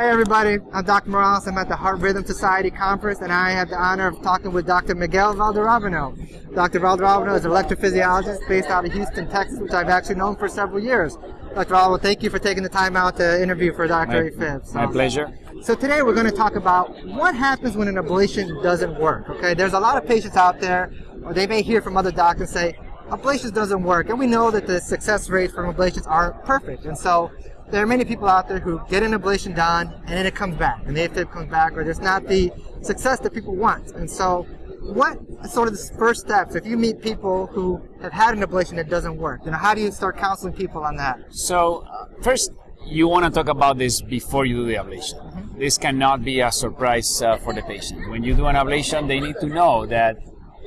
Hey everybody, I'm Dr. Morales. I'm at the Heart Rhythm Society conference and I have the honor of talking with Dr. Miguel Valderrabano. Dr. Valderrabano is an electrophysiologist based out of Houston, Texas, which I've actually known for several years. Dr. Valderrabano, thank you for taking the time out to interview for Dr. My, AFib. So, my pleasure. So today we're going to talk about what happens when an ablation doesn't work. Okay, there's a lot of patients out there, or they may hear from other doctors say, ablations doesn't work, and we know that the success rates from ablations aren't perfect. And so there are many people out there who get an ablation done and then it comes back, and the AFib comes back, or there's not the success that people want. And so, what sort of the first steps if you meet people who have had an ablation that doesn't work? You know, how do you start counseling people on that? So, uh, first, you want to talk about this before you do the ablation. Mm -hmm. This cannot be a surprise uh, for the patient. When you do an ablation, they need to know that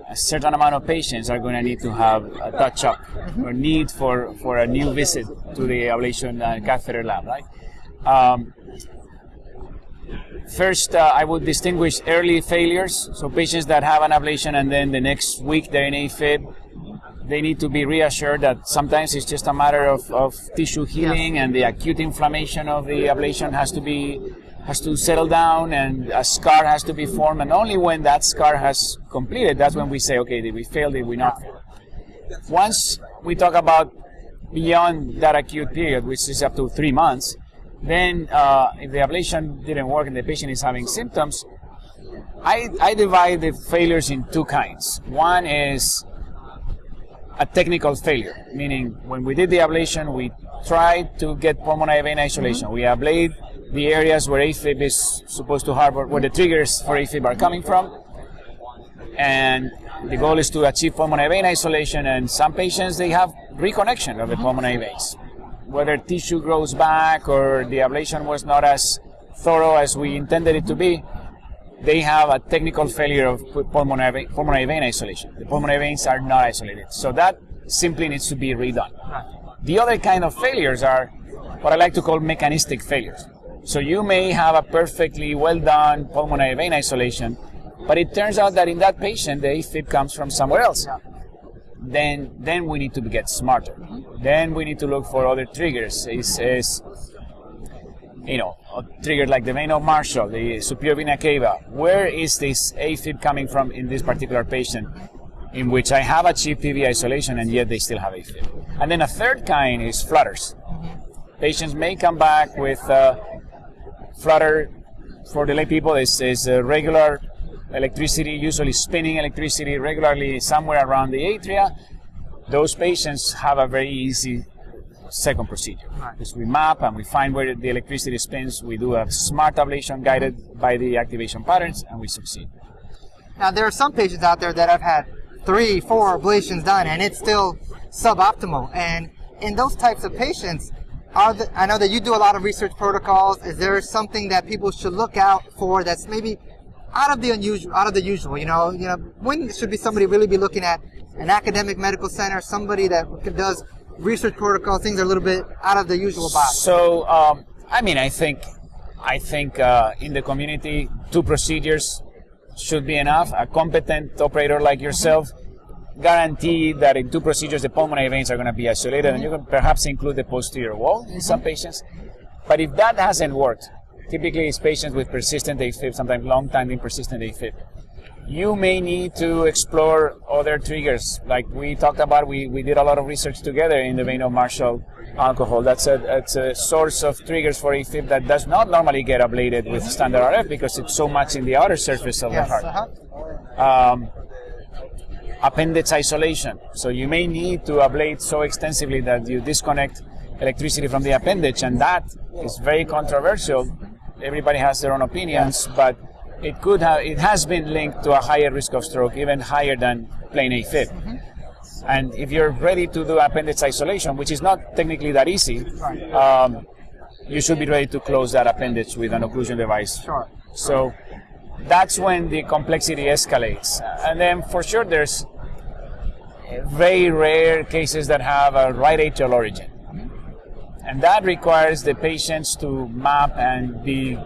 a certain amount of patients are going to need to have a touch up mm-hmm. or need for, for a new visit to the ablation and catheter lab, right? Um, first, uh, I would distinguish early failures, so patients that have an ablation and then the next week they're in AFib, they need to be reassured that sometimes it's just a matter of, of tissue healing yeah. and the acute inflammation of the ablation has to be has to settle down and a scar has to be formed. And only when that scar has completed that's when we say okay did we fail did we not fail? Once we talk about beyond that acute period which is up to three months then uh, if the ablation didn't work and the patient is having symptoms I, I divide the failures in two kinds. One is a technical failure meaning when we did the ablation we tried to get pulmonary vein isolation. Mm -hmm. we ablate the areas where AFib is supposed to harbor, where the triggers for AFib are coming from. And the goal is to achieve pulmonary vein isolation. And some patients, they have reconnection of the mm-hmm. pulmonary veins. Whether tissue grows back or the ablation was not as thorough as we intended it to be, they have a technical failure of pulmonary, pulmonary vein isolation. The pulmonary veins are not isolated. So that simply needs to be redone. The other kind of failures are what I like to call mechanistic failures. So you may have a perfectly well done pulmonary vein isolation, but it turns out that in that patient the AFib comes from somewhere else. Then, then we need to get smarter. Then we need to look for other triggers. Is, is you know, a trigger like the vein of Marshall, the superior vena cava. Where is this AFib coming from in this particular patient? in which I have achieved PV isolation and yet they still have AFib. And then a third kind is flutters. Patients may come back with uh, flutter for the lay people is, is uh, regular electricity, usually spinning electricity regularly somewhere around the atria. Those patients have a very easy second procedure. Because we map and we find where the electricity spins, we do a smart ablation guided by the activation patterns, and we succeed. Now, there are some patients out there that have had three, four ablations done, and it's still suboptimal. And in those types of patients, the, I know that you do a lot of research protocols. Is there something that people should look out for that's maybe out of the unusual, out of the usual? You know, you know, when should be somebody really be looking at an academic medical center, somebody that does research protocols, things are a little bit out of the usual box. So, um, I mean, I think, I think uh, in the community, two procedures should be enough. A competent operator like yourself. Mm -hmm guarantee that in two procedures the pulmonary veins are going to be isolated, and you can perhaps include the posterior wall in some patients. But if that hasn't worked, typically it's patients with persistent AFib, sometimes long-time persistent AFib. You may need to explore other triggers. Like we talked about, we, we did a lot of research together in the vein of Marshall alcohol. That's a, that's a source of triggers for AFib that does not normally get ablated with standard RF because it's so much in the outer surface of yes, the heart. Uh-huh. Um, appendage isolation. So you may need to ablate so extensively that you disconnect electricity from the appendage, and that is very controversial. Everybody has their own opinions, but it could have, it has been linked to a higher risk of stroke, even higher than plain AFib. Mm-hmm. And if you're ready to do appendage isolation, which is not technically that easy, um, you should be ready to close that appendage with an occlusion device. Sure. So that's when the complexity escalates. And then for sure there's very rare cases that have a right atrial origin. And that requires the patients to map and be,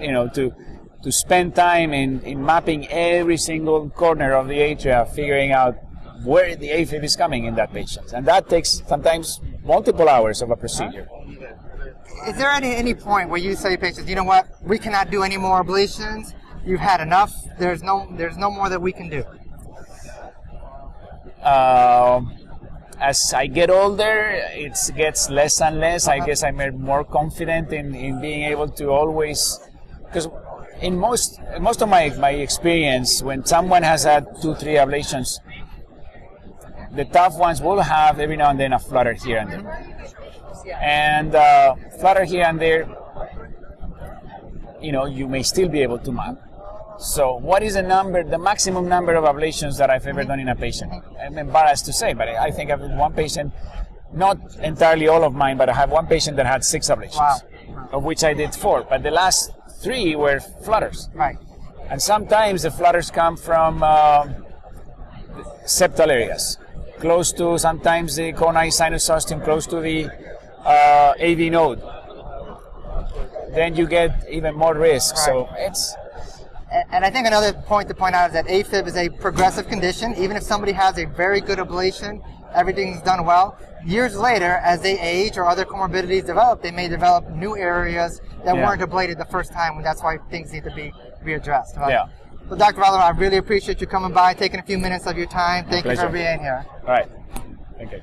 you know, to, to spend time in, in mapping every single corner of the atria, figuring out where the AFib is coming in that patient. And that takes sometimes multiple hours of a procedure. is there any any point where you say patients, you know what, we cannot do any more ablations? You've had enough. There's no there's no more that we can do. Um, as I get older, it gets less and less. I guess I'm more confident in, in being able to always, because in most most of my, my experience, when someone has had two three ablations, the tough ones will have every now and then a flutter here and there, and uh, flutter here and there. You know, you may still be able to map. So, what is the number, the maximum number of ablations that I've ever done in a patient? I'm embarrassed to say, but I think I've one patient, not entirely all of mine, but I have one patient that had six ablations, Wow. of which I did four. But the last three were flutters. Right. And sometimes the flutters come from um septal areas, close to sometimes the coronary sinus ostium, close to the uh, AV node. Then you get even more risk. So it's And I think another point to point out is that AFib is a progressive condition. Even if somebody has a very good ablation, everything's done well. Years later, as they age or other comorbidities develop, they may develop new areas that Yeah. weren't ablated the first time, and that's why things need to be be addressed. Right? Yeah. So, Dr. Valero, I really appreciate you coming by, taking a few minutes of your time. Thank you for being here. all right. Thank you.